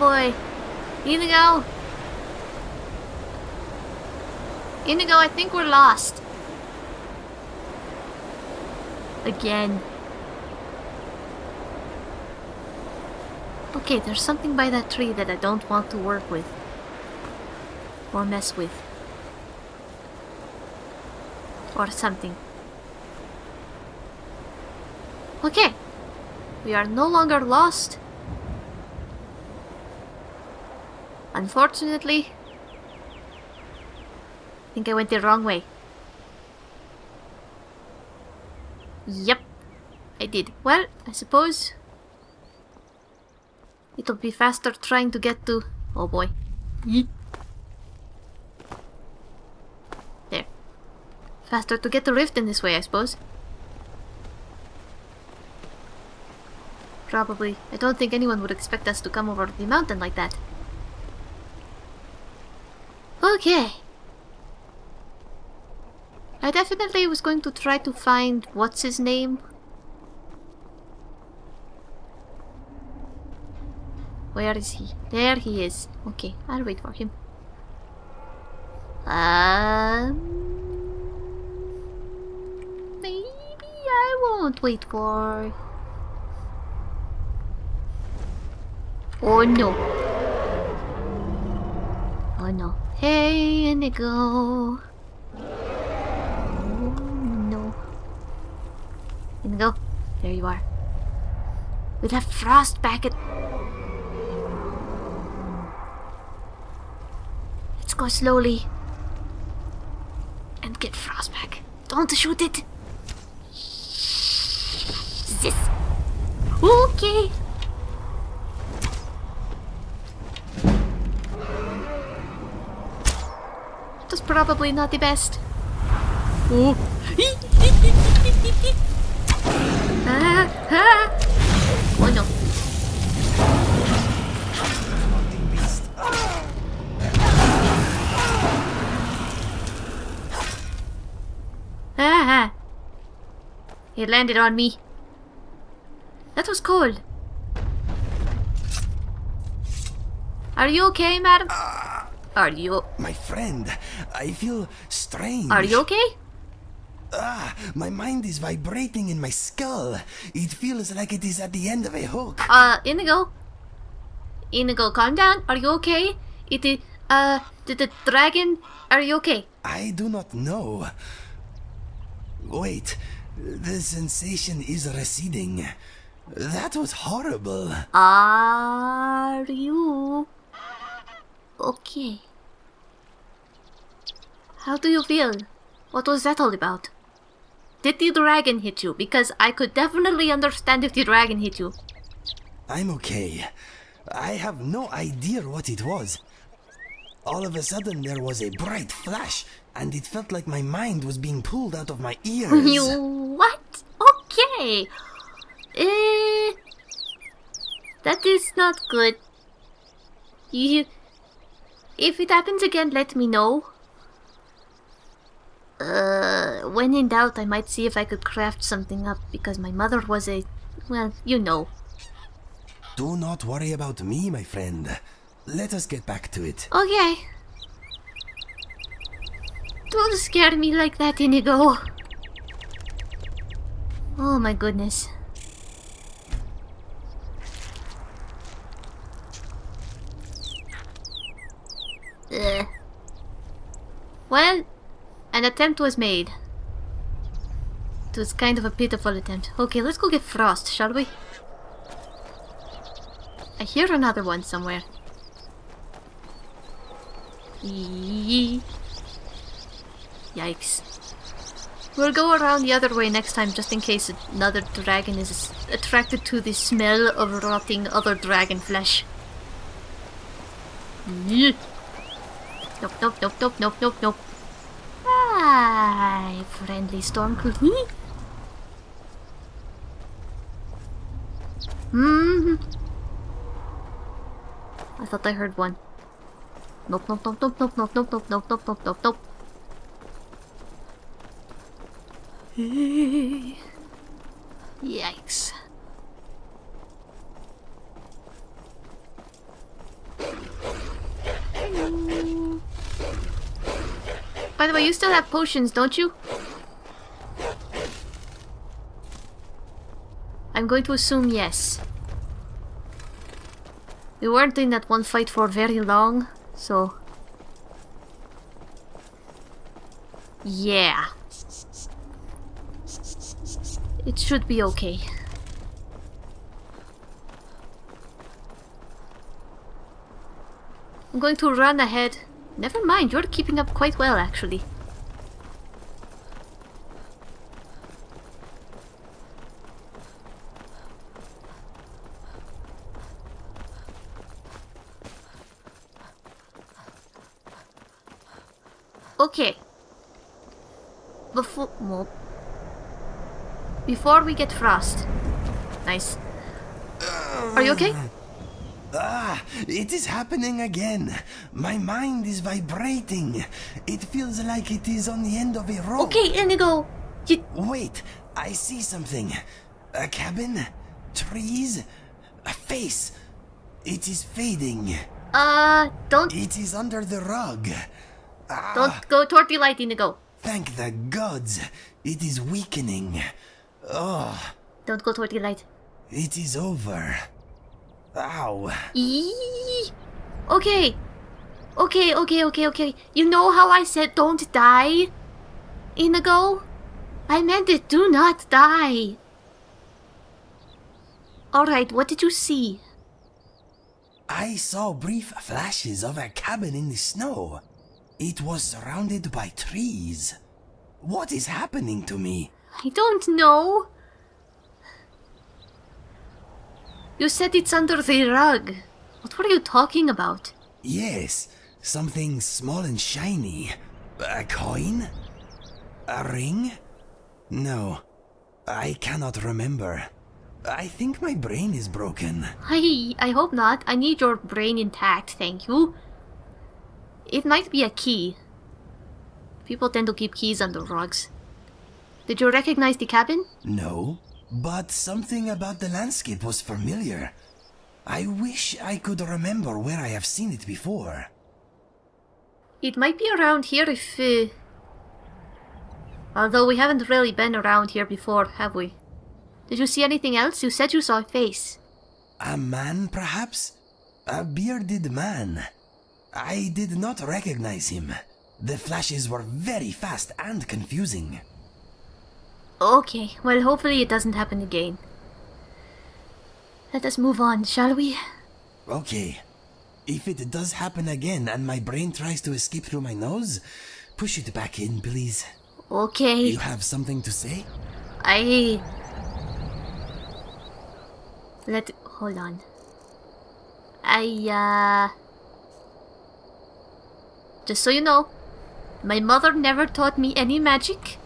Inigo! Inigo, I think we're lost. Again. Okay, there's something by that tree that I don't want to work with. Or mess with. Or something. Okay. We are no longer lost. Unfortunately, I think I went the wrong way. Yep, I did. Well, I suppose it'll be faster trying to get to... Oh boy. There. Faster to get to Riften this way, I suppose. Probably. I don't think anyone would expect us to come over the mountain like that. Okay. I definitely was going to try to find what's his name. Where is he? There he is. Okay, I'll wait for him. Um, maybe I won't wait for. Oh no! Oh no! Hey, Inigo! Oh no! Inigo, there you are. We'll have frost back at. Let's go slowly. And get frost back. Don't shoot it! This. Okay! Probably not the best. Oh. ah, ah. Oh no. Ah, ah. It landed on me. That was cold. Are you okay, madam? Are you... My friend, I feel strange. Are you okay? Ah, my mind is vibrating in my skull. It feels like it is at the end of a hook. Uh, Inigo? Inigo, calm down. Are you okay? It is... Uh, did the dragon... Are you okay? I do not know. Wait, the sensation is receding. That was horrible. Are you... Okay. How do you feel? What was that all about? Did the dragon hit you? Because I could definitely understand if the dragon hit you. I'm okay. I have no idea what it was. All of a sudden, there was a bright flash, and it felt like my mind was being pulled out of my ears. You what? Okay. Eh, that is not good. You, if it happens again, let me know. Uh, when in doubt, I might see if I could craft something up because my mother was a, well, you know. Do not worry about me, my friend. Let us get back to it. Okay. Don't scare me like that, Inigo. Oh my goodness. Ugh. Well, an attempt was made. It was kind of a pitiful attempt. Okay, let's go get Frost, shall we? I hear another one somewhere. Yee. Yikes. We'll go around the other way next time just in case another dragon is attracted to the smell of rotting other dragon flesh. Nope, nope, nope, nope, nope, nope, nope. Friendly storm crew. Hmm. I thought I heard one. Nope, nope, nope, nope, nope, nope, nope, nope, nope, nope, nope, nope, nope. Yikes. You still have potions, don't you? I'm going to assume yes. We weren't in that one fight for very long, so... Yeah. It should be okay. I'm going to run ahead. Never mind, you're keeping up quite well actually. Okay. Before well, before we get frost. Nice. Are you okay? Ah, it is happening again. My mind is vibrating. It feels like it is on the end of a rope. Okay, Inigo. You, Wait, I see something. A cabin? Trees? A face? It is fading. uh, don't It is under the rug. Ah, don't go toward the light, Inigo. thank the gods. It is weakening. Oh, Don't go toward the light. it is over. Ow. Eee. Okay. Okay, okay, okay, okay. You know how I said don't die? Inigo? I meant it, do not die. Alright, what did you see? I saw brief flashes of a cabin in the snow. It was surrounded by trees. What is happening to me? I don't know. You said it's under the rug. What were you talking about? Yes, something small and shiny. A coin? A ring? No, I cannot remember. I think my brain is broken. I I hope not. I need your brain intact, thank you. It might be a key. People tend to keep keys under rugs. Did you recognize the cabin? No, but something about the landscape was familiar. I wish I could remember where I have seen it before. It might be around here if. Uh... Although we haven't really been around here before, have we? Did you see anything else? You said you saw a face. A man, perhaps? A bearded man. I did not recognize him. The flashes were very fast and confusing. Okay, well, hopefully it doesn't happen again. Let us move on, shall we? Okay. If it does happen again and my brain tries to escape through my nose, push it back in, please. Okay. You have something to say? I. Let. Hold on. I, uh. Just so you know, my mother never taught me any magic,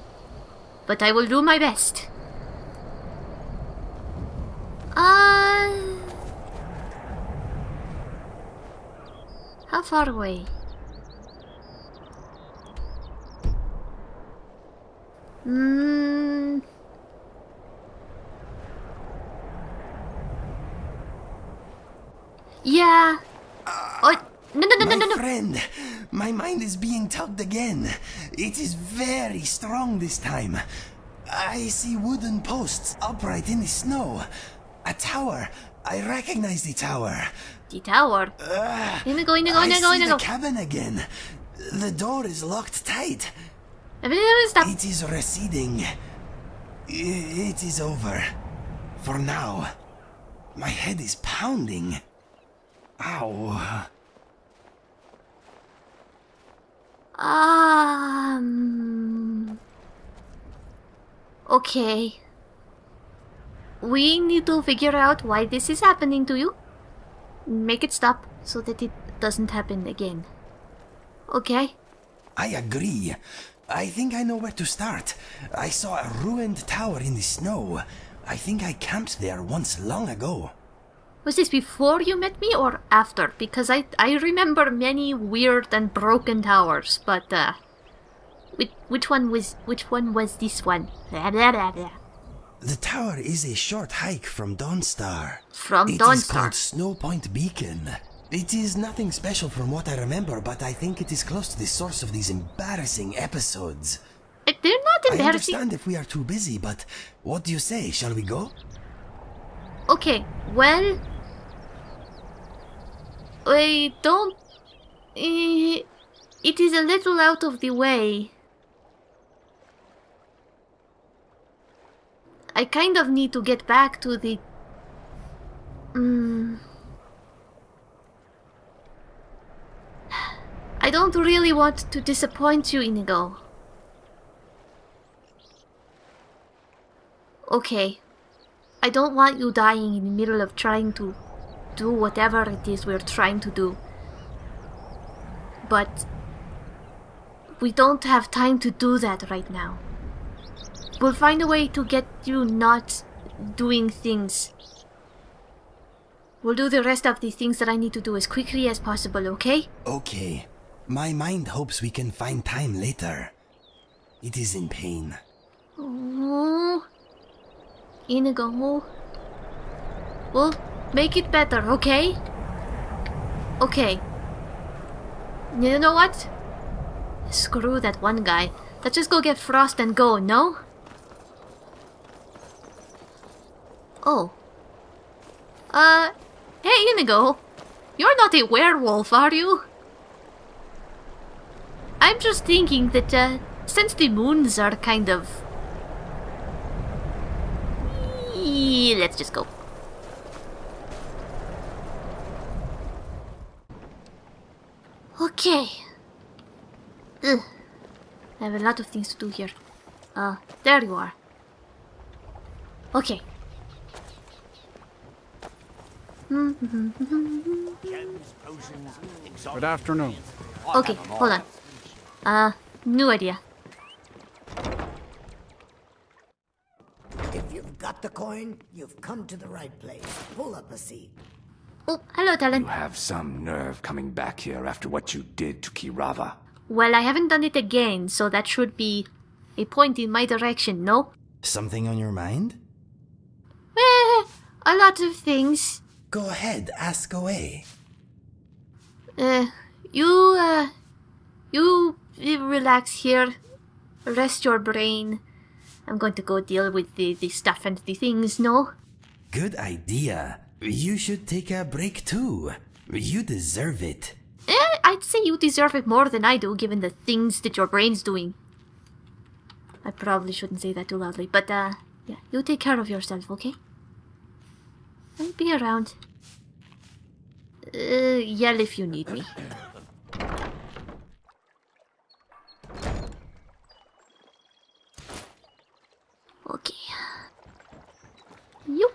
but I will do my best. Uh. How far away? Hmm. Yeah. Oh, no, no, no, no, my no, no. friend, mind is being tugged again. It is very strong this time. I see wooden posts upright in the snow. A tower. I recognize the tower. The tower. Ugh. Inigo, Inigo, I Inigo, see Inigo. the cabin again. The door is locked tight. Stop. It is receding. It is over. For now. My head is pounding. Ow. Um. Okay. We need to figure out why this is happening to you. Make it stop so that it doesn't happen again. Okay? I agree. I think I know where to start. I saw a ruined tower in the snow. I think I camped there once long ago. Was this before you met me or after? Because I I remember many weird and broken towers, but uh which which one was which one was this one? Blah, blah, blah. The tower is a short hike from Dawnstar. From It is Dawnstar. called Snow Point Beacon. It is nothing special from what I remember, but I think it is close to the source of these embarrassing episodes. Uh, They're not embarrassing. I understand if we are too busy, but what do you say? Shall we go? Okay, well, I don't. it is a little out of the way. I kind of need to get back to the. Mm, I don't really want to disappoint you, Inigo. Okay, I don't want you dying in the middle of trying to do whatever it is we're trying to do. But we don't have time to do that right now. We'll find a way to get you not doing things. We'll do the rest of the things that I need to do as quickly as possible, okay? Okay. My mind hopes we can find time later. It is in pain. Oh, Inigo. We'll make it better, okay? Okay. You know what? Screw that one guy. Let's just go get Frost and go, no? Oh. Uh, hey Inigo. You're not a werewolf, are you? I'm just thinking that, uh, since the moons are kind of Let's just go. Okay. Ugh. I have a lot of things to do here. Uh, there you are. Okay. Good afternoon. Okay, hold on. Uh, new idea. If you've got the coin, you've come to the right place. Pull up a seat. Oh, hello, Talon. You have some nerve coming back here after what you did to Keerava. Well, I haven't done it again, so that should be a point in my direction, no? Something on your mind? Eh, a lot of things. Go ahead, ask away. Uh, you, uh, you relax here. Rest your brain. I'm going to go deal with the, the stuff and the things, no? Good idea. You should take a break too. You deserve it. Eh, I'd say you deserve it more than I do, given the things that your brain's doing. I probably shouldn't say that too loudly, but, uh, yeah, you take care of yourself, okay? I'll be around. Uh, yell if you need me. Okay. You.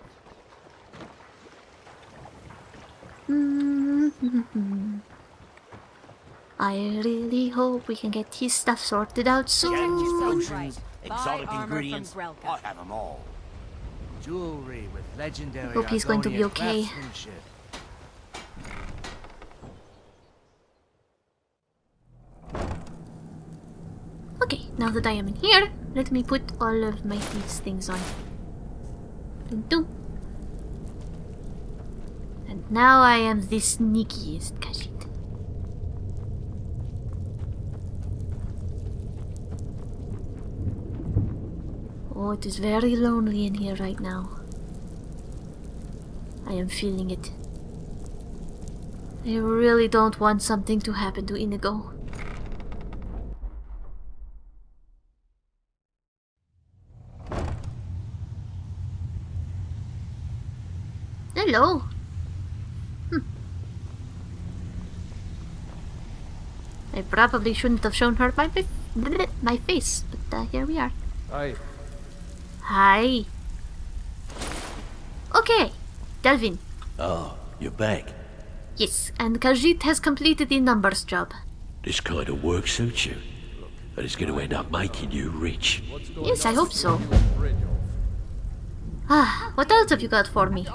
Mm-hmm. I really hope we can get his stuff sorted out soon. Right. Exotic ingredients. I have them all. Jewelry with legendary Hope he's going to be okay. Okay, now that I am in here, let me put all of my thieves things on. Dun dun. And now I am the sneakiest Khajiit. Oh, it is very lonely in here right now. I am feeling it. I really don't want something to happen to Inigo. Hello. Hmm. I probably shouldn't have shown her my my face, but uh, here we are. Aye. Hi. Okay, Delvin. Oh, you're back. Yes, and Khajiit has completed the numbers job. This kind of work suits you. And it's going to end up making you rich. Yes, I hope so. Ah, what else have you got for me?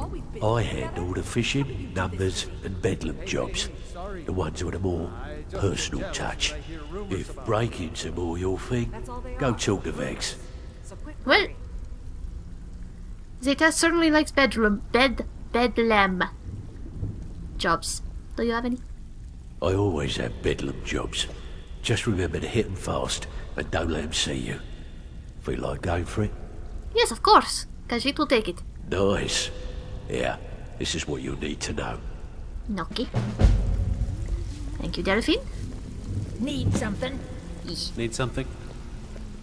I handle the fishing, numbers, and bedlam jobs. The ones with a more personal touch. If breaking's are more your thing, go talk to Vex. Well, Zeta certainly likes bedroom, bed, bedlam jobs. Do you have any? I always have bedlam jobs. Just remember to hit 'em fast and don't let 'em see you. Feel like going for it? Yes, of course. Khajiit will take it. Nice. Yeah, this is what you need to know. Noki. Thank you, Delphine. Need something? Need something?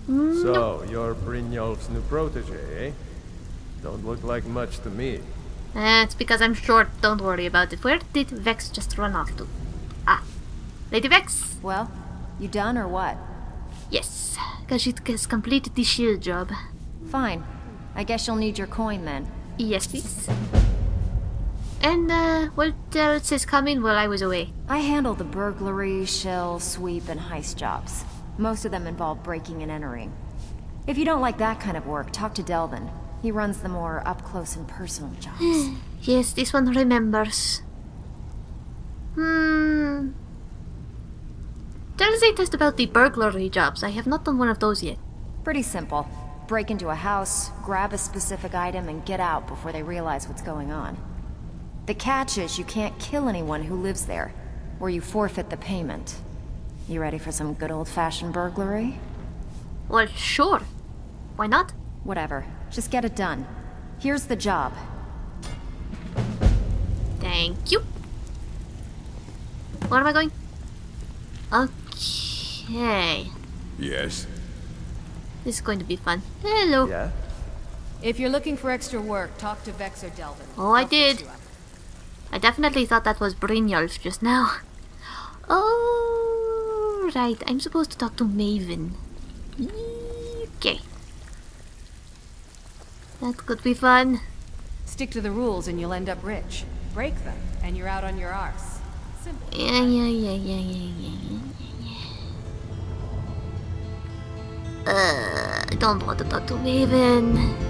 So, you're Brynjolf's new protege, eh? Don't look like much to me. Uh, it's because I'm short. Don't worry about it. Where did Vex just run off to? Ah, Lady Vex. Well, you done or what? Yes, Khajiit has completed the shill job. Fine. I guess you'll need your coin then. Yes, please. And uh, what else is coming while I was away? I handle the burglary, shill, sweep, and heist jobs. Most of them involve breaking and entering. If you don't like that kind of work, talk to Delvin. He runs the more up-close and personal jobs. Yes, this one remembers. Hmm. Tell us a test about the burglary jobs. I have not done one of those yet. Pretty simple. Break into a house, grab a specific item, and get out before they realize what's going on. The catch is you can't kill anyone who lives there, or you forfeit the payment. You ready for some good old-fashioned burglary? Well, sure. Why not? Whatever. Just get it done. Here's the job. Thank you. Where am I going? Okay. Yes. This is going to be fun. Hello. Yeah? If you're looking for extra work, talk to Vex or Delvin. Oh, I did. I definitely thought that was Brynjolf just now. Oh, right. I'm supposed to talk to Maven. Okay. That could be fun. Stick to the rules and you'll end up rich. Break them, and you're out on your arse. Simple. Yeah, yeah, yeah, yeah, yeah, yeah, yeah, yeah. Uh, don't talk to Maven.